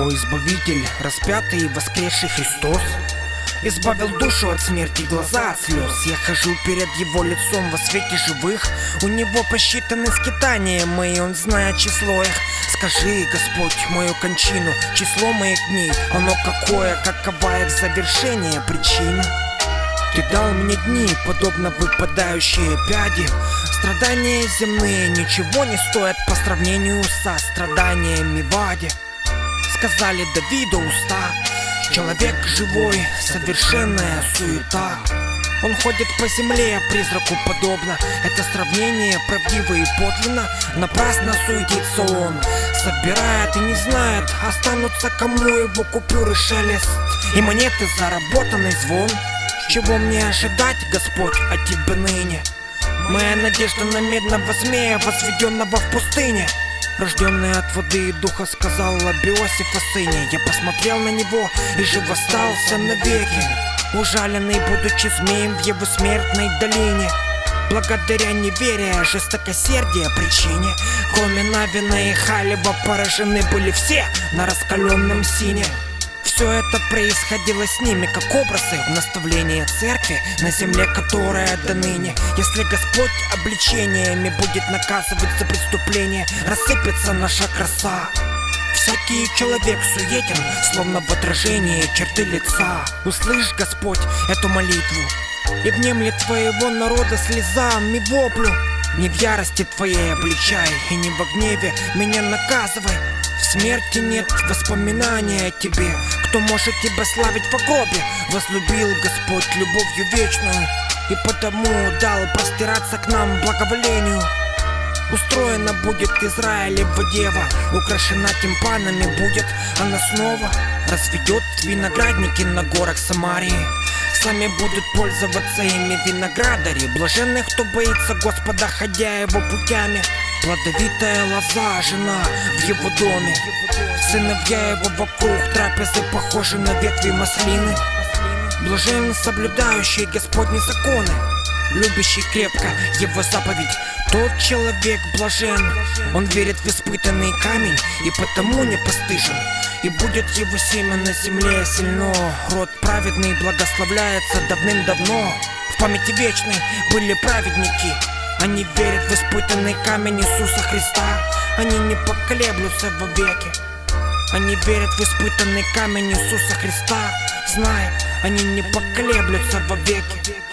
Мой избавитель, распятый и воскресший Христос Избавил душу от смерти, глаза от слез. Я хожу перед его лицом во свете живых. У него посчитаны скитания мои, он знает число их. Скажи, Господь, мою кончину, число моих дней. Оно какое, какова их завершение, причина ты дал мне дни, подобно выпадающие пяди Страдания земные ничего не стоят по сравнению со страданиями в аде Сказали Давиду уста. Человек живой, совершенная суета. Он ходит по земле, призраку подобно. Это сравнение правдиво и подлинно. Напрасно суетится он. Собирает и не знает Останутся кому его купюры шелест. И монеты заработанный звон. Чего мне ожидать, Господь, от тебя ныне? Моя надежда на медного змея, возведенного в пустыне Рожденный от воды и духа сказал об Иосифа сыне. Я посмотрел на него и жив остался навеки. Ужаленный, будучи змеем в его смертной долине. Благодаря неверия, жестокосердия причине. Кроме Навина и Халева поражены были все на раскаленном сине все это происходило с ними, как образы в наставлении церкви На земле, которая до ныне. Если Господь обличениями будет наказывать за преступление Рассыпется наша краса. Всякий человек суетен, словно в отражении черты лица. Услышь, Господь, эту молитву И внемли твоего народа слезам и воплю. Не в ярости твоей обличай И не во гневе меня наказывай в смерти нет воспоминания о тебе. Кто может тебя славить в гробе Возлюбил Господь любовью вечную И потому дал простираться к нам благоволению. Устроена будет Израилева дева Украшена тимпанами будет. Она снова Разведет виноградники на горах Самарии. Сами будут пользоваться ими виноградари Блаженных, кто боится Господа, ходя его путями Плодовитая лоза, жена в его доме. Сыновья его вокруг трапезы похожи на ветви маслины. Блажен соблюдающий Господни законы Любящий крепко его заповедь. Тот человек блажен Он верит в испытанный камень И потому не постыжен. И будет его семя на земле сильно. Род праведный благословляется давным-давно. В памяти вечной были праведники они верят в испытанный камень Иисуса Христа. Они не поколеблются во веки. Они верят в испытанный камень Иисуса Христа. Знай, они не поколеблются во веки